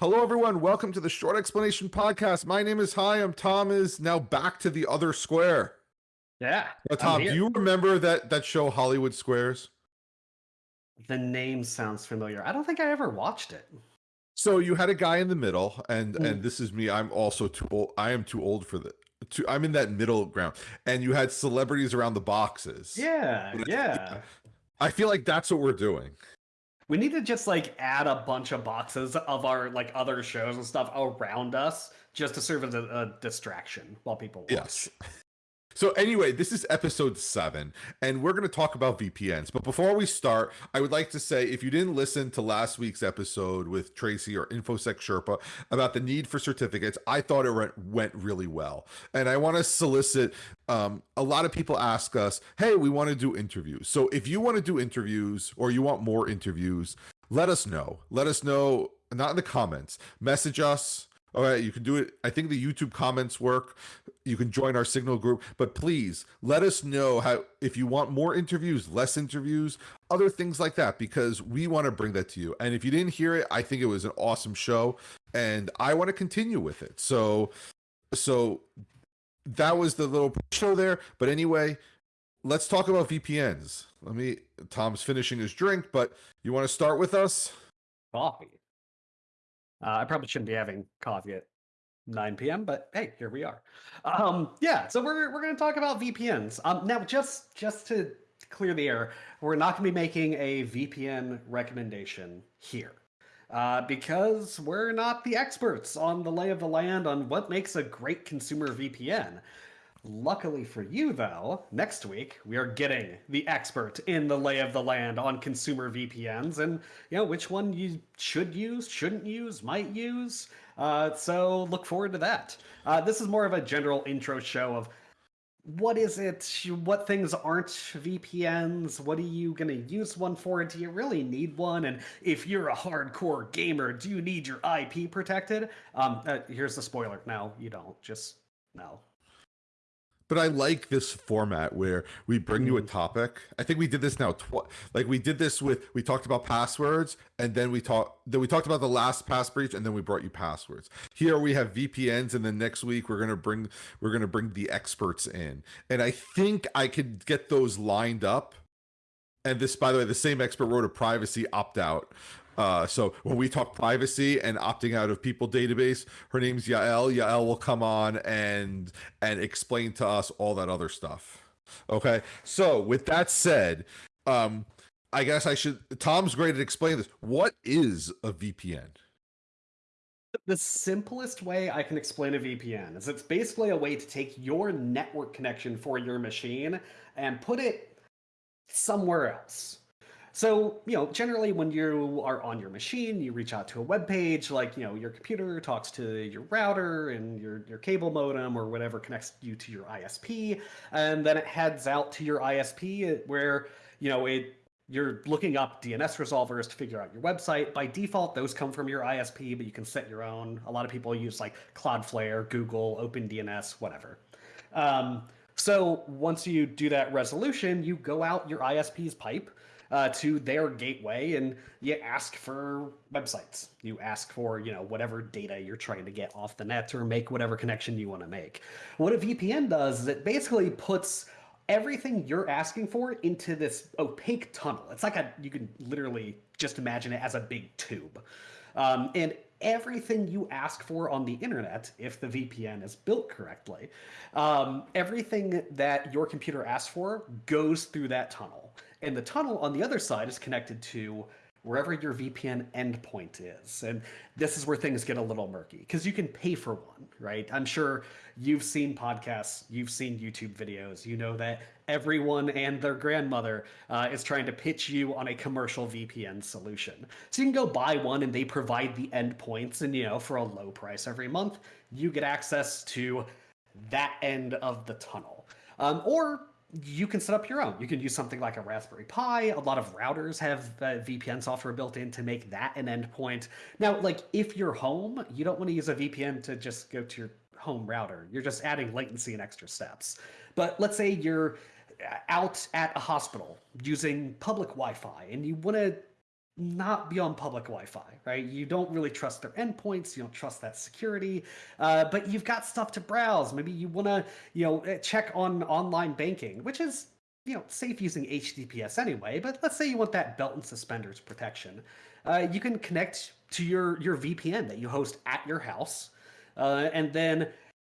Hello, everyone. Welcome to the Short Explanation Podcast. My name is Hi. I'm Tom. Is now back to the other square. Yeah. Now, Tom, do you remember that that show Hollywood Squares? The name sounds familiar. I don't think I ever watched it. So you had a guy in the middle, and Mm. and this is me. I'm also too old. I am too old for the. Too, I'm in that middle ground, and you had celebrities around the boxes. Yeah, yeah. I feel like that's what we're doing. We need to just like add a bunch of boxes of our like other shows and stuff around us just to serve as a, a distraction while people watch. Yes. So anyway, this is episode seven, and we're going to talk about VPNs. But before we start, I would like to say if you didn't listen to last week's episode with Tracy or InfoSec Sherpa about the need for certificates, I thought it went, went really well. And I want to solicit um, a lot of people ask us, hey, we want to do interviews. So if you want to do interviews or you want more interviews, let us know. Let us know, not in the comments, message us. All right, you can do it. I think the YouTube comments work. You can join our Signal group, but please let us know how if you want more interviews, less interviews, other things like that, because we want to bring that to you. And if you didn't hear it, I think it was an awesome show, and I want to continue with it. So, so that was the little show there. But anyway, let's talk about VPNs. Let me. Tom's finishing his drink, but you want to start with us? Coffee. Uh, I probably shouldn't be having coffee at 9 p.m., but hey, here we are. Um, yeah, so we're we're going to talk about VPNs. Um, now, just just to clear the air, we're not going to be making a VPN recommendation here. Uh, because we're not the experts on the lay of the land on what makes a great consumer VPN. Luckily for you, though, next week we are getting the expert in the lay of the land on consumer VPNs and you know which one you should use, shouldn't use, might use. Uh, so look forward to that. Uh, this is more of a general intro show of what is it? What things aren't VPNs? What are you going to use one for? Do you really need one? And if you're a hardcore gamer, do you need your IP protected? Um, uh, here's the spoiler. No, you don't. Just no. But I like this format where we bring you a Mm. topic. I think we did this now twice. Like we did this with we talked about passwords, and then we talked then we talked about the LastPass breach, and then we brought you passwords. Here we have VPNs, and then next week we're gonna bring we're gonna bring the experts in, and I think I could get those lined up. And this, by the way, the same expert wrote a privacy opt out. Uh, so when we talk privacy and opting out of people database, her name's Yael. Yael will come on and and explain to us all that other stuff. Okay. So with that said, um, I guess I should. Tom's great at explaining this. What is a VPN? The simplest way I can explain a VPN is it's basically a way to take your network connection for your machine and put it somewhere else. So, you know, generally when you are on your machine, you reach out to a web page, like, you know, your computer talks to your router and your, your cable modem or whatever connects you to your ISP, and then it heads out to your ISP where, you know, it you're looking up DNS resolvers to figure out your website. By default, those come from your ISP, but you can set your own. A lot of people use like Cloudflare, Google, OpenDNS, whatever. Um, so once you do that resolution, you go out your ISP's pipe uh, to their gateway and you ask for websites. You ask for, you know, whatever data you're trying to get off the net or make whatever connection you want to make. What a VPN does is it basically puts everything you're asking for into this opaque tunnel. It's like a, you can literally just imagine it as a big tube. Um, and everything you ask for on the internet, if the VPN is built correctly, um, everything that your computer asks for goes through that tunnel. And the tunnel on the other side is connected to wherever your VPN endpoint is. And this is where things get a little murky because you can pay for one, right? I'm sure you've seen podcasts, you've seen YouTube videos, you know that everyone and their grandmother uh, is trying to pitch you on a commercial VPN solution. So you can go buy one and they provide the endpoints, and you know, for a low price every month, you get access to that end of the tunnel. Um, or you can set up your own. You can use something like a Raspberry Pi. A lot of routers have uh, VPN software built in to make that an endpoint. Now, like if you're home, you don't want to use a VPN to just go to your home router. You're just adding latency and extra steps. But let's say you're out at a hospital using public Wi-Fi and you want to not be on public Wi-Fi, right? You don't really trust their endpoints. You don't trust that security, uh, but you've got stuff to browse. Maybe you want to, you know, eh, check on online banking, which is, you know, safe using HTTPS anyway. But let's say you want that belt and suspenders protection. Uh, you can connect to your your VPN that you host at your house, uh, and then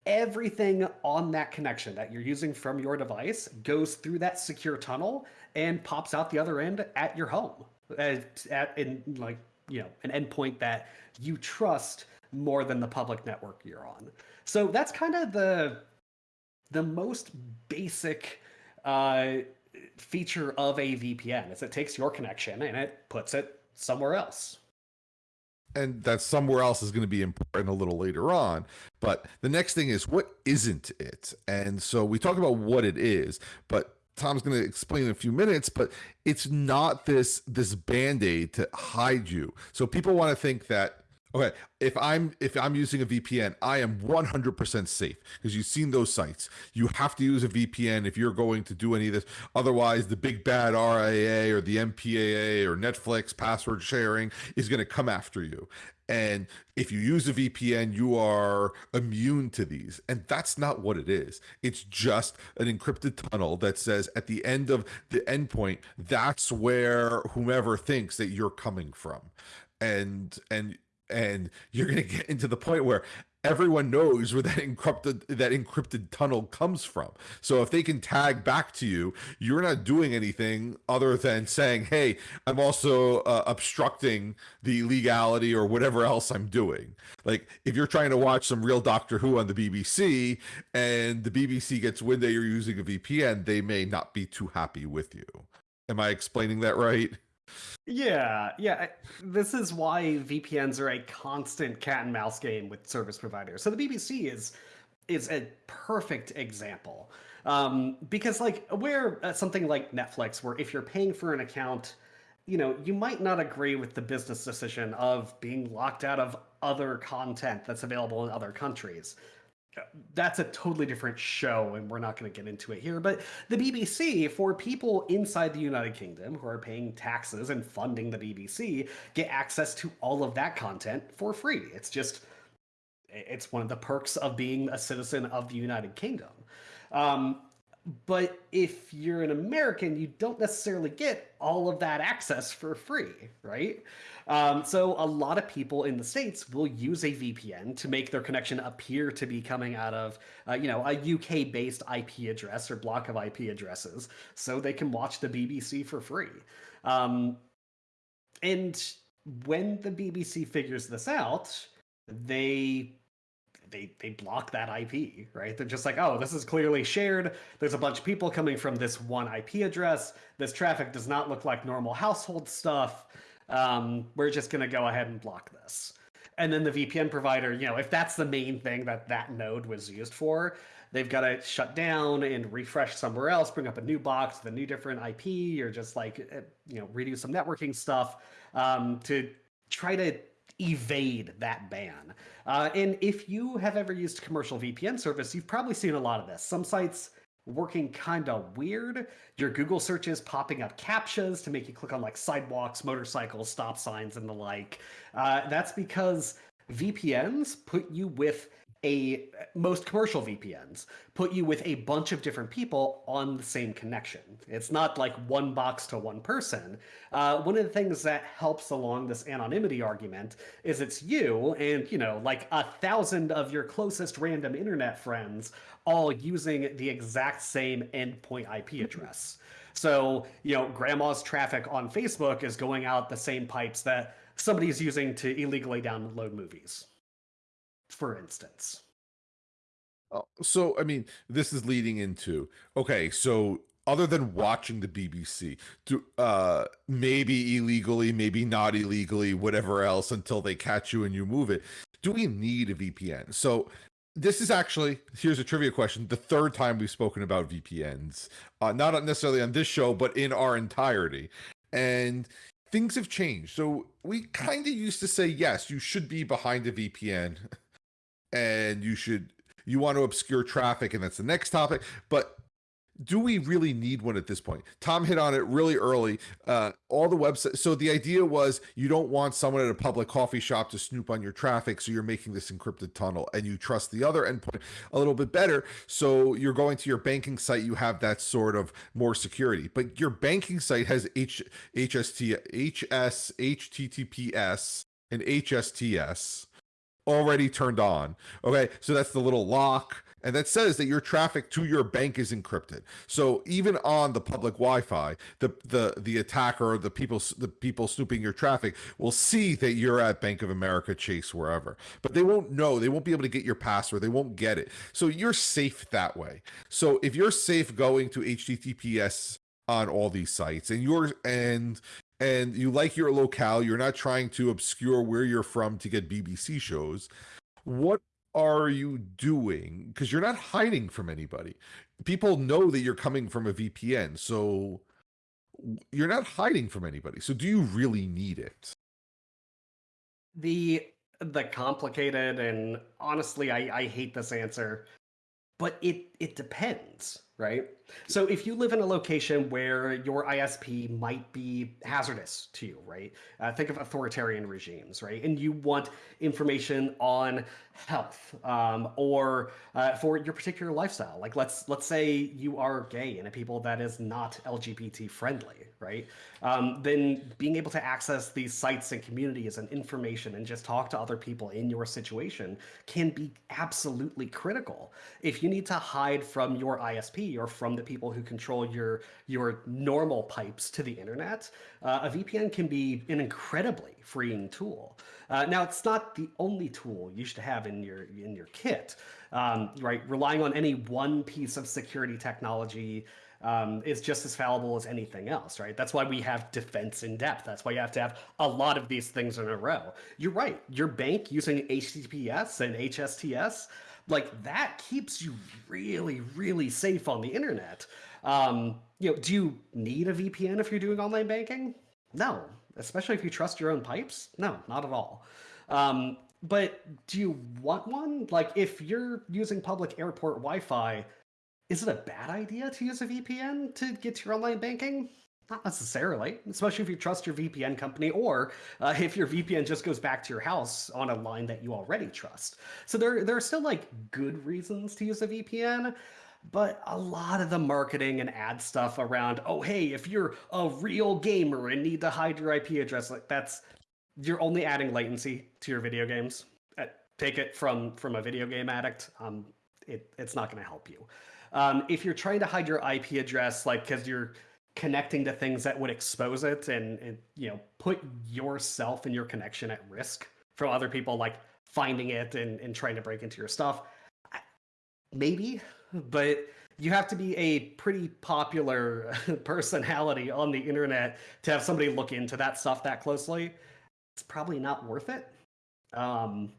everything on that connection that you're using from your device goes through that secure tunnel and pops out the other end at your home at, in like you know an endpoint that you trust more than the public network you're on. So that's kind of the the most basic uh, feature of a VPN is it takes your connection and it puts it somewhere else. And that somewhere else is going to be important a little later on. But the next thing is what isn't it? And so we talk about what it is, but Tom's going to explain in a few minutes, but it's not this this band-aid to hide you. So people want to think that okay, if I'm if I'm using a VPN, I am 100% safe because you've seen those sites. You have to use a VPN if you're going to do any of this. Otherwise, the big bad RIAA or the MPAA or Netflix password sharing is going to come after you. And if you use a VPN, you are immune to these. And that's not what it is. It's just an encrypted tunnel that says at the end of the endpoint, that's where whomever thinks that you're coming from. And and and you're going to get into the point where everyone knows where that encrypted that encrypted tunnel comes from. So if they can tag back to you, you're not doing anything other than saying, "Hey, I'm also uh, obstructing the legality or whatever else I'm doing." Like if you're trying to watch some real Doctor Who on the BBC and the BBC gets wind that you're using a VPN, they may not be too happy with you. Am I explaining that right? Yeah, yeah. This is why VPNs are a constant cat and mouse game with service providers. So the BBC is is a perfect example um, because, like, where uh, something like Netflix, where if you're paying for an account, you know, you might not agree with the business decision of being locked out of other content that's available in other countries that's a totally different show and we're not going to get into it here but the bbc for people inside the united kingdom who are paying taxes and funding the bbc get access to all of that content for free. It's just it's one of the perks of being a citizen of the united kingdom. Um, but if you're an american you don't necessarily get all of that access for free right um, so a lot of people in the States will use a VPN to make their connection appear to be coming out of, uh, you know, a UK-based IP address or block of IP addresses so they can watch the BBC for free. Um, and when the BBC figures this out, they they they block that IP, right? They're just like, oh, this is clearly shared. There's a bunch of people coming from this one IP address. This traffic does not look like normal household stuff um, we're just going to go ahead and block this. And then the VPN provider, you know, if that's the main thing that that node was used for, they've got to shut down and refresh somewhere else, bring up a new box with a new different IP, or just like, eh, you know, redo some networking stuff um, to try to evade that ban. Uh, and if you have ever used commercial VPN service, you've probably seen a lot of this. Some sites working kind of weird. Your Google searches popping up captchas to make you click on like sidewalks, motorcycles, stop signs, and the like. Uh, that's because VPNs put you with a most commercial VPNs put you with a bunch of different people on the same connection. It's not like one box to one person. Uh, one of the things that helps along this anonymity argument is it's you and, you know, like a thousand of your closest random internet friends all using the exact same endpoint IP mm-hmm. address. So, you know, grandma's traffic on Facebook is going out the same pipes that somebody's using to illegally download movies for instance. Oh, so, I mean, this is leading into okay, so other than watching the BBC, to uh, maybe illegally, maybe not illegally, whatever else, until they catch you and you move it, do we need a VPN? So, this is actually here's a trivia question the third time we've spoken about vpns uh, not necessarily on this show but in our entirety and things have changed so we kind of used to say yes you should be behind a vpn and you should you want to obscure traffic and that's the next topic but do we really need one at this point? Tom hit on it really early. Uh, all the websites. So the idea was you don't want someone at a public coffee shop to snoop on your traffic. So you're making this encrypted tunnel and you trust the other endpoint a little bit better. So you're going to your banking site, you have that sort of more security. But your banking site has H, HST, HS, HTTPS, and HSTS already turned on. Okay. So that's the little lock and that says that your traffic to your bank is encrypted. So even on the public Wi-Fi, the the the attacker or the people the people snooping your traffic will see that you're at Bank of America, Chase, wherever, but they won't know. They won't be able to get your password. They won't get it. So you're safe that way. So if you're safe going to HTTPS on all these sites, and you're and and you like your locale, you're not trying to obscure where you're from to get BBC shows. What are you doing? Because you're not hiding from anybody. People know that you're coming from a VPN, so you're not hiding from anybody. So do you really need it? The the complicated and honestly, I, I hate this answer, but it it depends right? So if you live in a location where your ISP might be hazardous to you, right? Uh, think of authoritarian regimes, right? And you want information on health um, or uh, for your particular lifestyle. Like let's let's say you are gay and a people that is not LGBT friendly, right? Um, then being able to access these sites and communities and information and just talk to other people in your situation can be absolutely critical. If you need to hide from your ISP or from the people who control your your normal pipes to the internet, uh, a VPN can be an incredibly freeing tool. Uh, now, it's not the only tool you should have in your in your kit, um, right? Relying on any one piece of security technology um, is just as fallible as anything else, right? That's why we have defense in depth. That's why you have to have a lot of these things in a row. You're right. Your bank using HTTPS and HSTS like that keeps you really, really safe on the internet. Um, you know, do you need a VPN if you're doing online banking? No, especially if you trust your own pipes. No, not at all. Um, but do you want one? Like, if you're using public airport Wi-Fi, is it a bad idea to use a VPN to get to your online banking? Not necessarily, especially if you trust your VPN company or uh, if your VPN just goes back to your house on a line that you already trust. So there, there are still like good reasons to use a VPN, but a lot of the marketing and ad stuff around, oh, hey, if you're a real gamer and need to hide your IP address, like that's, you're only adding latency to your video games. Uh, take it from, from a video game addict, um, it, it's not going to help you. Um, if you're trying to hide your IP address, like because you're connecting to things that would expose it and, and you know put yourself and your connection at risk from other people like finding it and, and trying to break into your stuff. Maybe but you have to be a pretty popular personality on the internet to have somebody look into that stuff that closely. It's probably not worth it. Um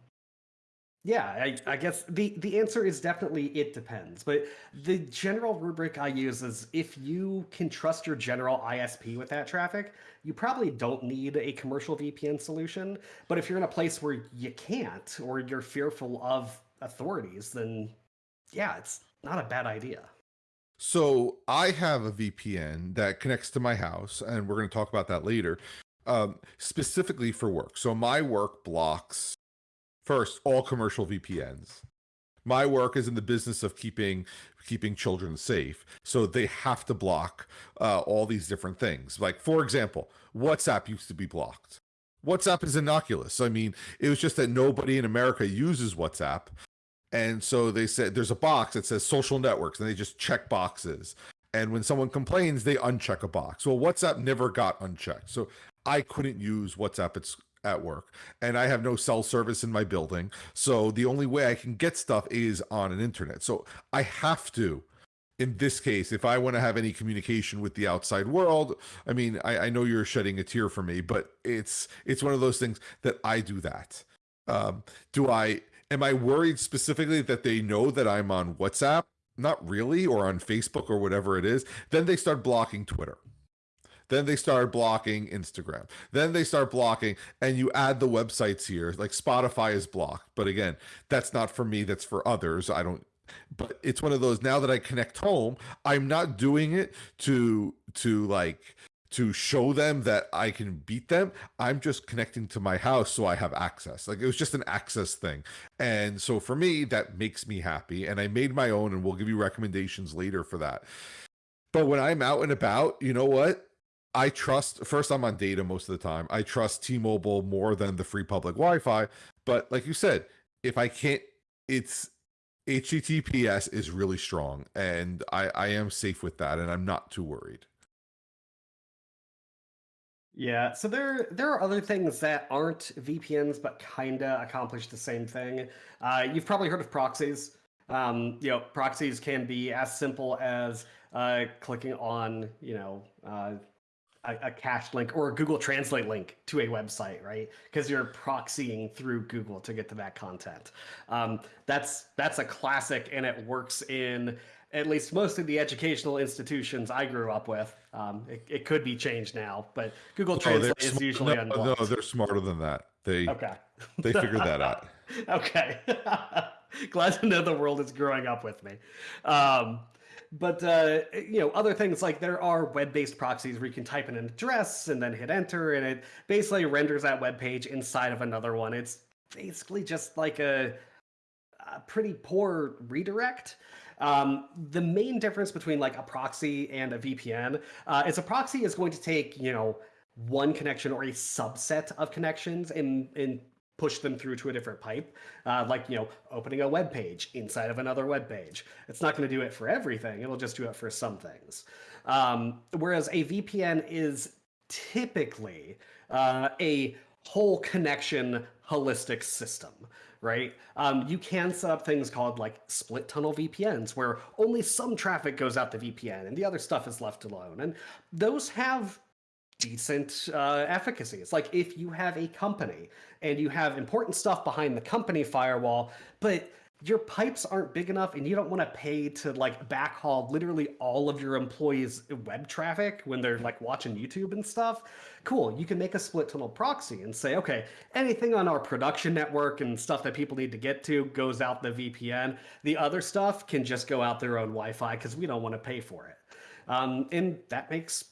yeah, I, I, guess the, the answer is definitely it depends. But the general rubric I use is if you can trust your general ISP with that traffic, you probably don't need a commercial VPN solution. But if you're in a place where you can't or you're fearful of authorities, then yeah, it's not a bad idea. So I have a VPN that connects to my house, and we're going to talk about that later, um, specifically for work. So my work blocks First, all commercial VPNs. My work is in the business of keeping keeping children safe, so they have to block uh, all these different things. Like, for example, WhatsApp used to be blocked. WhatsApp is innocuous. I mean, it was just that nobody in America uses WhatsApp. And so they said there's a box that says social networks, and they just check boxes. And when someone complains, they uncheck a box. Well, WhatsApp never got unchecked. So I couldn't use WhatsApp. At work and I have no cell service in my building. So the only way I can get stuff is on an internet. So I have to, in this case, if I want to have any communication with the outside world, I mean, I, I know you're shedding a tear for me, but it's it's one of those things that I do that. Um, do I am I worried specifically that they know that I'm on WhatsApp? Not really, or on Facebook or whatever it is. Then they start blocking Twitter. Then they start blocking Instagram. Then they start blocking, and you add the websites here. Like Spotify is blocked, but again, that's not for me. That's for others. I don't but it's one of those now that I connect home, I'm not doing it to to like to show them that I can beat them. I'm just connecting to my house so I have access. Like it was just an access thing. And so for me, that makes me happy. And I made my own, and we'll give you recommendations later for that. But when I'm out and about, you know what? I trust first I'm on data most of the time. I trust T-Mobile more than the free public Wi-Fi. But like you said, if I can't it's HTTPS is really strong and I, I am safe with that and I'm not too worried. Yeah, so there there are other things that aren't VPNs but kinda accomplish the same thing. Uh, you've probably heard of proxies. Um, you know, proxies can be as simple as uh, clicking on, you know, uh, a, a cached link or a Google Translate link to a website, right? Because you're proxying through Google to get to that content. Um, that's that's a classic, and it works in at least most of the educational institutions I grew up with. Um, it, it, could be changed now, but Google oh, Translate is usually no, unblocked. No, they're smarter than that. They okay. they figured that out. okay. Glad to know the world is growing up with me. Um, but uh, you know, other things like there are web-based proxies where you can type in an address and then hit enter, and it basically renders that web page inside of another one. It's basically just like a, a pretty poor redirect. Um, the main difference between like a proxy and a VPN uh, is a proxy is going to take, you know, one connection or a subset of connections and, and push them through to a different pipe, uh, like, you know, opening a web page inside of another web page. It's not going to do it for everything. It'll just do it for some things. Um, whereas a VPN is typically uh, a whole connection holistic system right? Um, you can set up things called like split tunnel VPNs where only some traffic goes out the VPN and the other stuff is left alone. And those have decent uh, efficacy. It's like if you have a company and you have important stuff behind the company firewall, but your pipes aren't big enough and you don't want to pay to like backhaul literally all of your employees web traffic when they're like watching YouTube and stuff. Cool. You can make a split tunnel proxy and say, okay, anything on our production network and stuff that people need to get to goes out the VPN. The other stuff can just go out their own Wi-Fi because we don't want to pay for it. Um, and that makes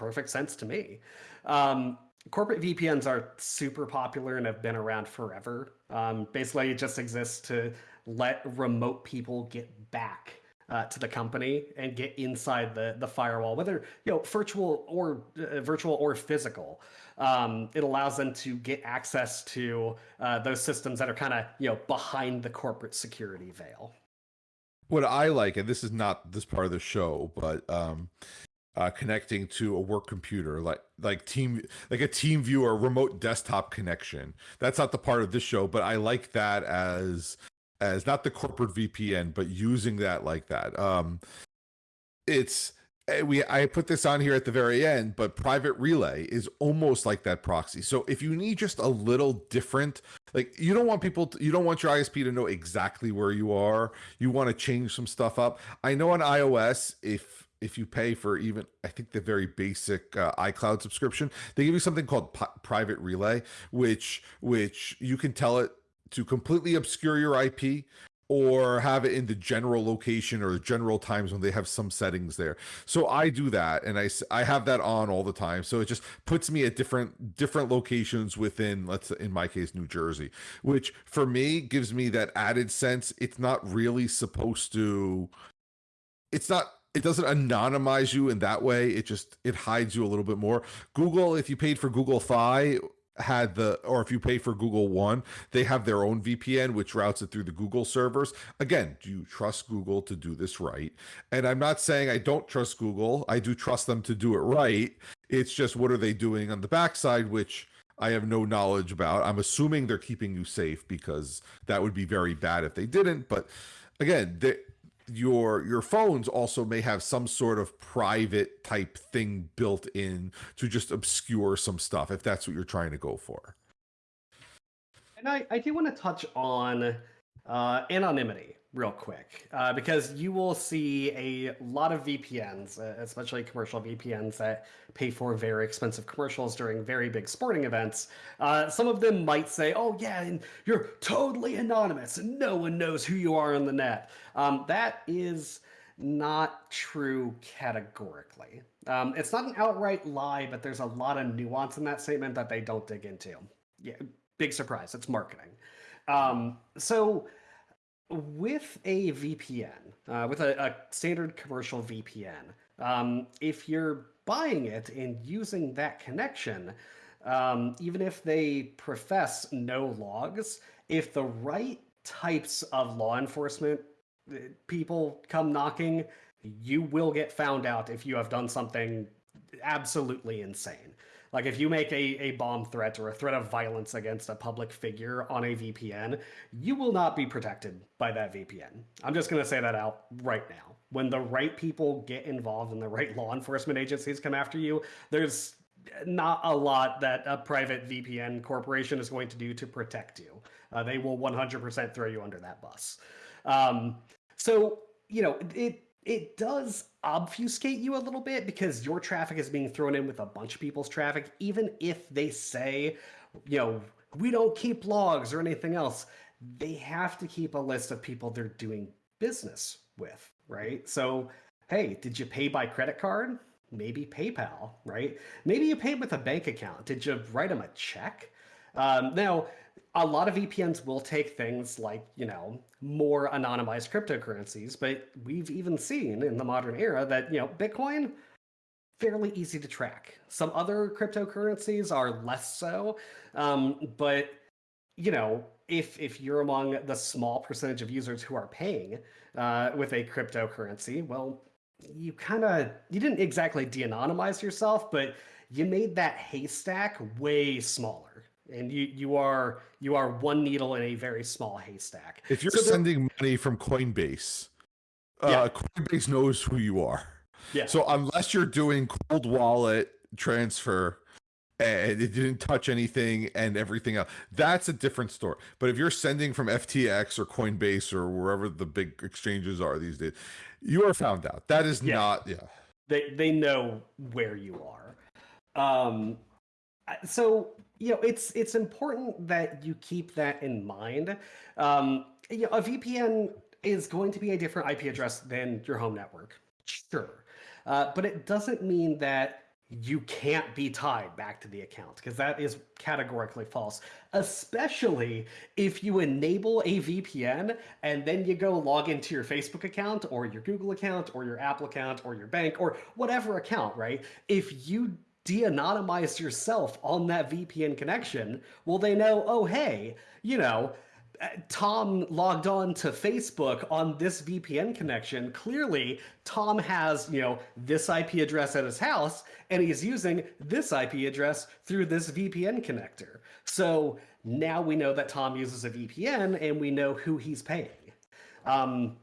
perfect sense to me. Um, corporate VPNs are super popular and have been around forever. Um, basically, it just exists to let remote people get back uh, to the company and get inside the the firewall, whether you know virtual or uh, virtual or physical. Um, it allows them to get access to uh, those systems that are kind of you know behind the corporate security veil. What I like, and this is not this part of the show, but um, uh, connecting to a work computer, like like team like a TeamViewer remote desktop connection. That's not the part of this show, but I like that as as not the corporate VPN, but using that like that. Um, it's eh, we I put this on here at the very end, but private relay is almost like that proxy. So if you need just a little different, like you don't want people, to, you don't want your ISP to know exactly where you are. You want to change some stuff up. I know on iOS, if if you pay for even I think the very basic uh, iCloud subscription, they give you something called P- private relay, which which you can tell it to completely obscure your IP or have it in the general location or general times when they have some settings there. So I do that and I, I have that on all the time. So it just puts me at different different locations within let's in my case New Jersey, which for me gives me that added sense it's not really supposed to it's not it doesn't anonymize you in that way. It just it hides you a little bit more. Google if you paid for Google Fi had the or if you pay for Google One, they have their own VPN which routes it through the Google servers. Again, do you trust Google to do this right? And I'm not saying I don't trust Google. I do trust them to do it right. It's just what are they doing on the backside which I have no knowledge about. I'm assuming they're keeping you safe because that would be very bad if they didn't, but again, they your your phones also may have some sort of private type thing built in to just obscure some stuff if that's what you're trying to go for. And i i do want to touch on uh, anonymity real quick uh, because you will see a lot of VPNs, uh, especially commercial VPNs that pay for very expensive commercials during very big sporting events. Uh, some of them might say, oh, yeah, and you're totally anonymous and no one knows who you are on the net. Um, that is not true categorically. Um, it's not an outright lie, but there's a lot of nuance in that statement that they don't dig into. Yeah, big surprise. It's marketing. Um, so with a VPN, uh, with a, a, standard commercial VPN, um, if you're buying it and using that connection, um, even if they profess no logs, if the right types of law enforcement uh, people come knocking, you will get found out if you have done something absolutely insane. Like if you make a, a bomb threat or a threat of violence against a public figure on a VPN, you will not be protected by that VPN. I'm just going to say that out right now. When the right people get involved and the right law enforcement agencies come after you, there's not a lot that a private VPN corporation is going to do to protect you. Uh, they will 100% throw you under that bus. Um, so, you know, it it does obfuscate you a little bit because your traffic is being thrown in with a bunch of people's traffic, even if they say, you know, we don't keep logs or anything else. They have to keep a list of people they're doing business with, right? So, hey, did you pay by credit card? Maybe PayPal, right? Maybe you paid with a bank account. Did you write them a check? Um, now, a lot of VPNs will take things like, you know, more anonymized cryptocurrencies, but we've even seen in the modern era that, you know, Bitcoin, fairly easy to track. Some other cryptocurrencies are less so, um, but, you know, if, if you're among the small percentage of users who are paying uh, with a cryptocurrency, well, you kind of, you didn't exactly de-anonymize yourself, but you made that haystack way smaller and you you are you are one needle in a very small haystack. If you're so sending money from Coinbase, uh. Coinbase knows who you are. Yeah. So unless you're doing cold wallet transfer and it didn't touch anything and everything else, that's a different story. But if you're sending from FTX or Coinbase or wherever the big exchanges are these days, you are found out. That is yeah. not yeah. They they know where you are. Um so you know it's it's important that you keep that in mind. Um, you know, a vpn is going to be a different ip address than your home network. Sure. Uh, but it doesn't mean that you can't be tied back to the account because that is categorically false, especially if you enable a VPN and then you go log into your Facebook account or your Google account or your Apple account or your bank or whatever account, right? If you de-anonymize yourself on that VPN connection, well, they know, oh, hey, you know, uh, Tom logged on to Facebook on this VPN connection. Clearly, Tom has, you know, this IP address at his house, and he's using this IP address through this VPN connector. So now we know that Tom uses a VPN, and we know who he's paying. Um,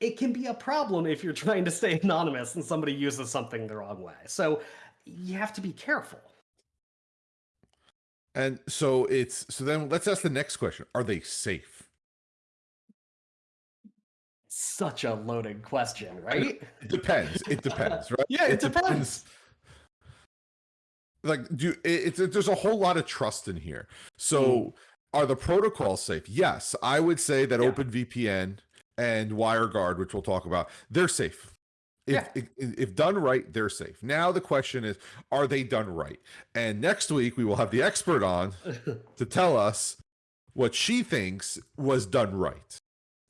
it can be a problem if you're trying to stay anonymous and somebody uses something the wrong way. So you have to be careful. And so it's so then let's ask the next question. Are they safe? Such a loaded question, right? It depends. It depends, right? yeah, it, it depends. depends. Like, do it's it, there's a whole lot of trust in here. So, mm. are the protocols safe? Yes, I would say that yeah. OpenVPN and WireGuard, which we'll talk about, they're safe. If, yeah. if, if done right, they're safe. Now the question is, are they done right? And next week we will have the expert on to tell us what she thinks was done right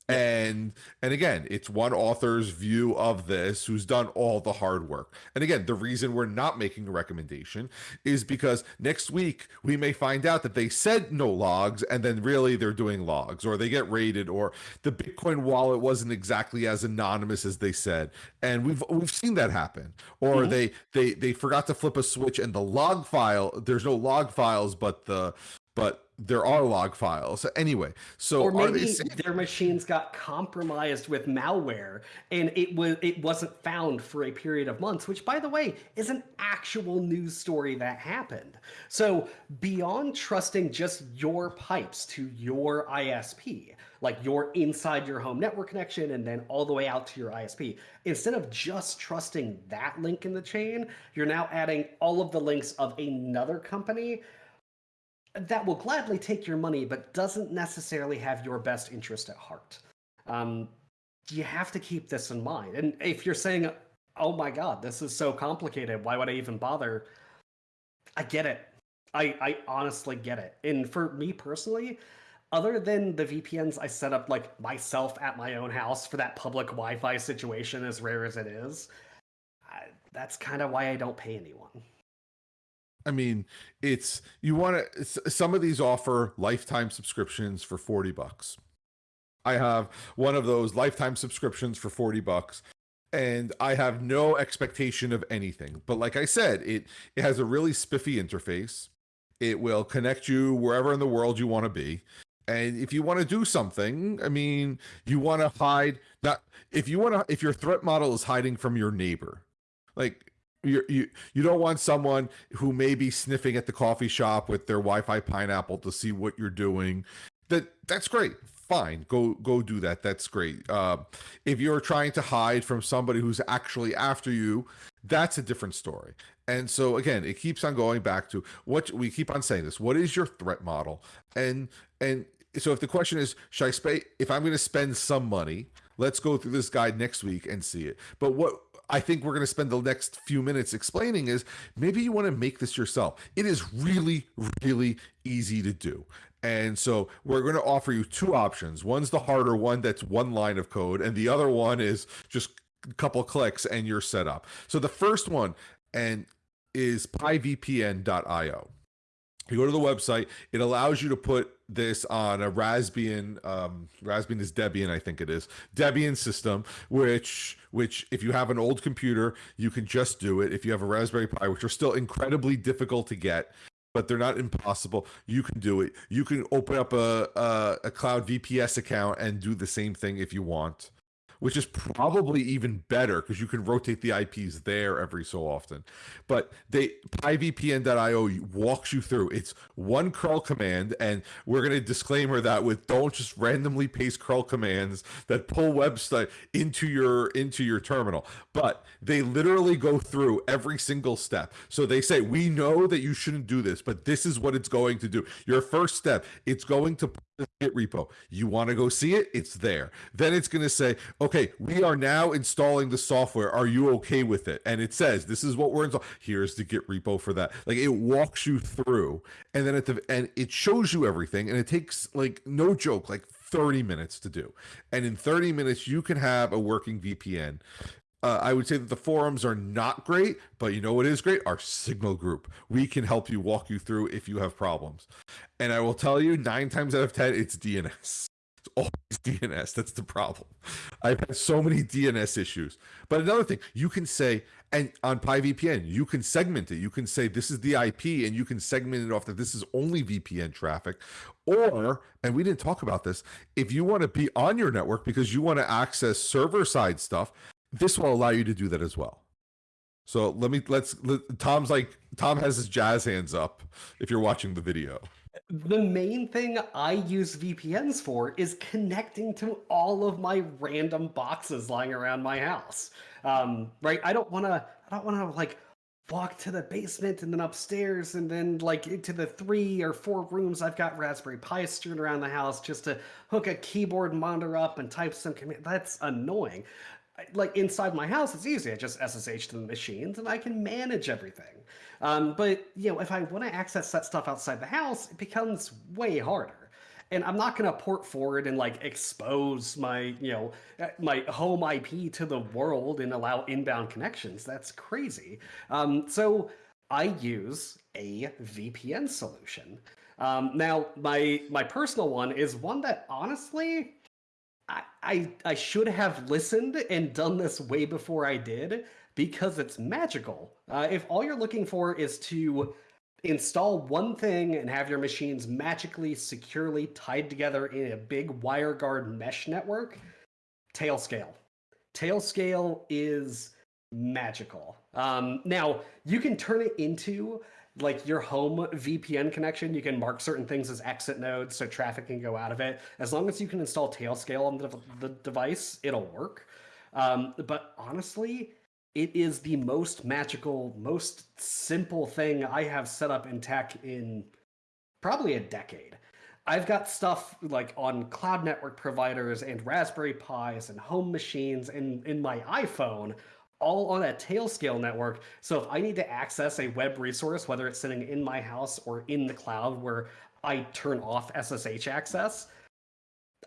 and and again it's one author's view of this who's done all the hard work. And again the reason we're not making a recommendation is because next week we may find out that they said no logs and then really they're doing logs or they get raided or the bitcoin wallet wasn't exactly as anonymous as they said. And we've we've seen that happen. Or mm-hmm. they they they forgot to flip a switch and the log file there's no log files but the but there are log files anyway. So or maybe their machines got compromised with malware and it was it wasn't found for a period of months, which by the way is an actual news story that happened. So beyond trusting just your pipes to your ISP, like you're inside your home network connection and then all the way out to your ISP. Instead of just trusting that link in the chain, you're now adding all of the links of another company that will gladly take your money, but doesn't necessarily have your best interest at heart. Um, you have to keep this in mind. And if you're saying, oh my God, this is so complicated, why would I even bother? I get it. I, I honestly get it. And for me personally, other than the VPNs I set up like myself at my own house for that public Wi-Fi situation, as rare as it is, I, that's kind of why I don't pay anyone. I mean, it's you want to. Some of these offer lifetime subscriptions for forty bucks. I have one of those lifetime subscriptions for forty bucks, and I have no expectation of anything. But like I said, it it has a really spiffy interface. It will connect you wherever in the world you want to be. And if you want to do something, I mean, you want to hide not if you want to if your threat model is hiding from your neighbor. Like you you you don't want someone who may be sniffing at the coffee shop with their Wi-Fi pineapple to see what you're doing. That that's great. Fine, go go do that. That's great. Uh, if you're trying to hide from somebody who's actually after you, that's a different story. And so again, it keeps on going back to what we keep on saying this. What is your threat model? And and so if the question is, should I spend if I'm going to spend some money? Let's go through this guide next week and see it. But what I think we're going to spend the next few minutes explaining is maybe you want to make this yourself. It is really, really easy to do. And so we're going to offer you two options. One's the harder one that's one line of code, and the other one is just a couple clicks and you're set up. So the first one and is pivpn.io. You go to the website, it allows you to put this on a Raspbian, um, Raspbian is Debian, I think it is, Debian system, which which if you have an old computer, you can just do it. If you have a Raspberry Pi, which are still incredibly difficult to get, but they're not impossible. You can do it. You can open up a, a, a cloud VPS account and do the same thing if you want which is probably even better because you can rotate the IPs there every so often. But they pivpn.io walks you through. It's one curl command, and we're going to disclaimer that with don't just randomly paste curl commands that pull website into your into your terminal. But they literally go through every single step. So they say we know that you shouldn't do this, but this is what it's going to do. Your first step, it's going to Git repo. You want to go see it? It's there. Then it's going to say, okay, we are now installing the software. Are you okay with it? And it says, this is what we're installing. Here's the Git repo for that. Like it walks you through and then at the, and it shows you everything. And it takes like no joke, like 30 minutes to do. And in 30 minutes, you can have a working VPN. Uh, I would say that the forums are not great, but you know what is great? Our Signal group. We can help you walk you through if you have problems. And I will tell you, nine times out of 10, it's DNS. It's always DNS. That's the problem. I've had so many DNS issues. But another thing, you can say, and on PiVPN, you can segment it. You can say this is the IP and you can segment it off that this is only VPN traffic. Or, and we didn't talk about this, if you want to be on your network because you want to access server side stuff, this will allow you to do that as well. So let me let's let, Tom's like Tom has his jazz hands up if you're watching the video. The main thing I use VPNs for is connecting to all of my random boxes lying around my house. Um, right? I don't want to I don't want to like walk to the basement and then upstairs and then like into the three or four rooms I've got Raspberry Pi strewn around the house just to hook a keyboard monitor up and type some command. That's annoying like inside my house, it's easy. I just SSH to the machines and I can manage everything. Um, but you know, if I want to access that stuff outside the house, it becomes way harder. And I'm not going to port forward and like expose my, you know, uh, my home IP to the world and allow inbound connections. That's crazy. Um, so I use a VPN solution. Um, now, my my personal one is one that honestly I, I, should have listened and done this way before I did because it's magical. Uh, if all you're looking for is to install one thing and have your machines magically securely tied together in a big WireGuard mesh network, Tailscale. Tailscale is magical. Um, now, you can turn it into like your home VPN connection. You can mark certain things as exit nodes so traffic can go out of it. As long as you can install Tailscale on the, the device, it'll work. Um, but honestly, it is the most magical, most simple thing I have set up in tech in probably a decade. I've got stuff like on cloud network providers and Raspberry Pis and home machines and in my iPhone, all on a Tailscale network. So if I need to access a web resource, whether it's sitting in my house or in the cloud where I turn off SSH access,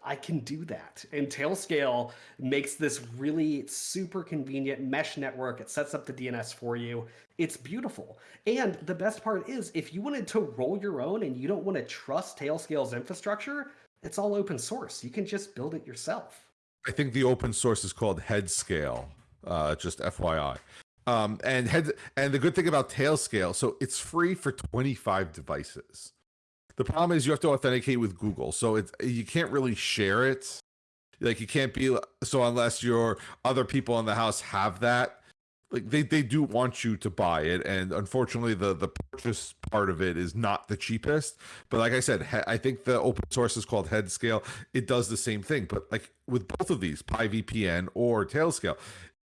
I can do that. And Tailscale makes this really super convenient mesh network. It sets up the DNS for you. It's beautiful. And the best part is if you wanted to roll your own and you don't want to trust Tailscale's infrastructure, it's all open source. You can just build it yourself. I think the open source is called Headscale. Uh, just FYI. Um, and head and the good thing about Tailscale, so it's free for 25 devices. The problem is you have to authenticate with Google, so it's you can't really share it. Like you can't be so unless your other people in the house have that. Like they, they do want you to buy it, and unfortunately, the the purchase part of it is not the cheapest. But like I said, I think the open source is called Headscale. It does the same thing, but like with both of these, PiVPN or Tailscale,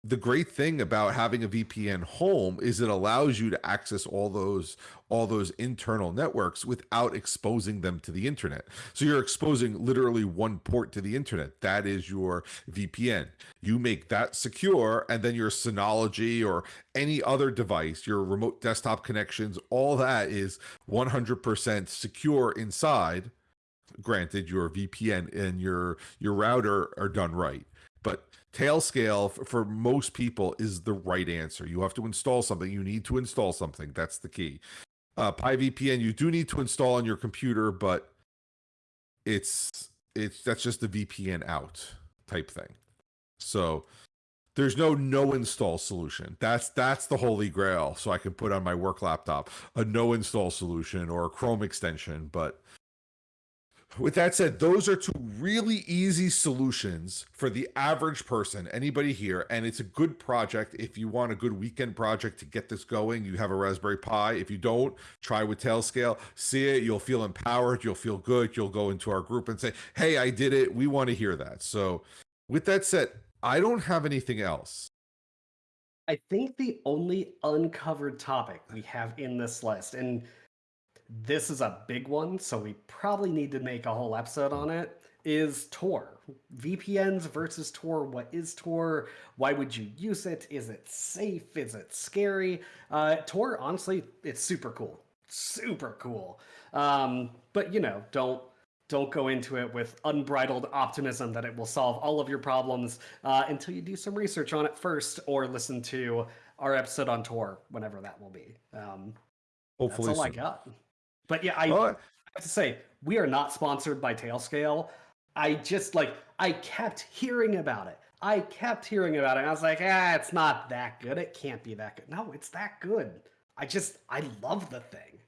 the great thing about having a VPN home is it allows you to access all those all those internal networks without exposing them to the internet. So you're exposing literally one port to the internet. That is your VPN. You make that secure and then your Synology or any other device, your remote desktop connections, all that is 100% secure inside. Granted your VPN and your your router are done right. But Tailscale for most people is the right answer. You have to install something. You need to install something. That's the key. Uh, PiVPN you do need to install on your computer, but it's it's that's just the VPN out type thing. So there's no no install solution. That's that's the holy grail. So I can put on my work laptop a no install solution or a Chrome extension, but with that said, those are two really easy solutions for the average person, anybody here. And it's a good project. If you want a good weekend project to get this going, you have a Raspberry Pi. If you don't, try with Tailscale. See it. You'll feel empowered. You'll feel good. You'll go into our group and say, hey, I did it. We want to hear that. So, with that said, I don't have anything else. I think the only uncovered topic we have in this list, and this is a big one, so we probably need to make a whole episode on it, is Tor. VPNs versus Tor. What is Tor? Why would you use it? Is it safe? Is it scary? Uh, Tor, honestly, it's super cool. Super cool. Um, but, you know, don't don't go into it with unbridled optimism that it will solve all of your problems uh, until you do some research on it first or listen to our episode on Tor, whenever that will be. Um, Hopefully, that's all soon. I got. But yeah, I, I have to say, we are not sponsored by Tailscale. I just like I kept hearing about it. I kept hearing about it. I was like, ah, it's not that good. It can't be that good. No, it's that good. I just I love the thing.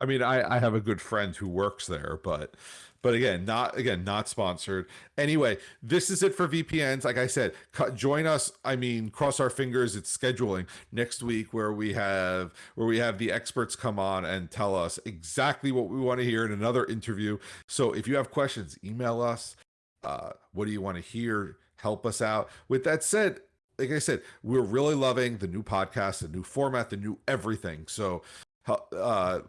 I mean, I I have a good friend who works there, but but again not again not sponsored. Anyway this is it for vpns like i said join us i mean cross our fingers it's scheduling. Next week where we have where we have the experts come on and tell us exactly what we want to hear in another interview. So if you have questions email us uh, what do you want to hear? Help us out. With that said like I said, we're really loving the new podcast, the new format, the new everything. So, uh,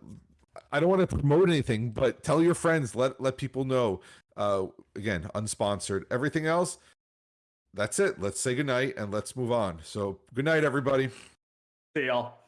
I don't want to promote anything, but tell your friends, let let people know. Uh, again, unsponsored. Everything else, that's it. Let's say goodnight and let's move on. So, good night, everybody. See y'all.